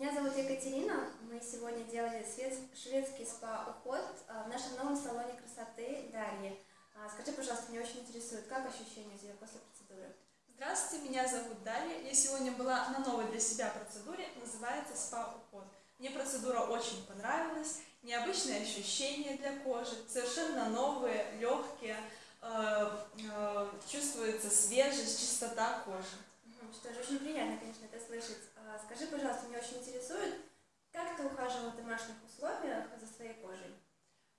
Меня зовут Екатерина. Мы сегодня делали шведский спа-уход а, в нашем новом салоне красоты Дарьи. А, Скажи, пожалуйста, меня очень интересует, как ощущения у тебя после процедуры? Здравствуйте, меня зовут Дарья. Я сегодня была на новой для себя процедуре, называется спа-уход. Мне процедура очень понравилась, необычные ощущения для кожи, совершенно новые, легкие, э, э, чувствуется свежесть, чистота кожи. Что же, очень приятно, конечно, это слышать. А, Скажи, пожалуйста, меня очень интересует, как ты ухаживала в домашних условиях за своей кожей?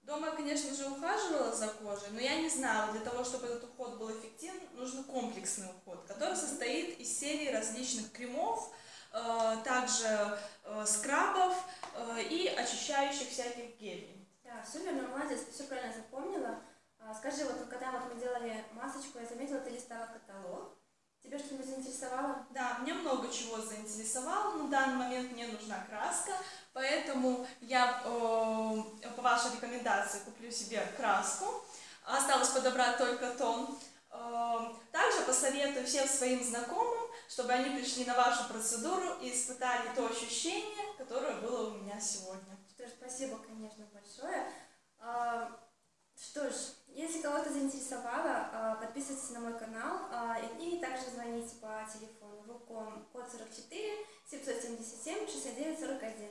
Дома конечно же, ухаживала за кожей, но я не знала, для того, чтобы этот уход был эффективен, нужен комплексный уход, который состоит из серии различных кремов, э, также э, скрабов э, и очищающих всяких гелей. Да, все верно, молодец, ты все правильно запомнила. А, Скажи, вот когда вот мы делали масочку, я заметила, ты листала каталог. Тебя что-нибудь заинтересовало? Да, меня много чего заинтересовало. На данный момент мне нужна краска, поэтому я э, по вашей рекомендации куплю себе краску. Осталось подобрать только тон. Э, Также посоветую всем своим знакомым, чтобы они пришли на вашу процедуру и испытали то ощущение, которое было у меня сегодня. Что ж, спасибо, конечно, большое. А, Что ж, если кого-то заинтересовало, а, подписывайтесь на мой канал а, и также звоните по телефону Вуком код 44 777 69 41. Всего хорошего!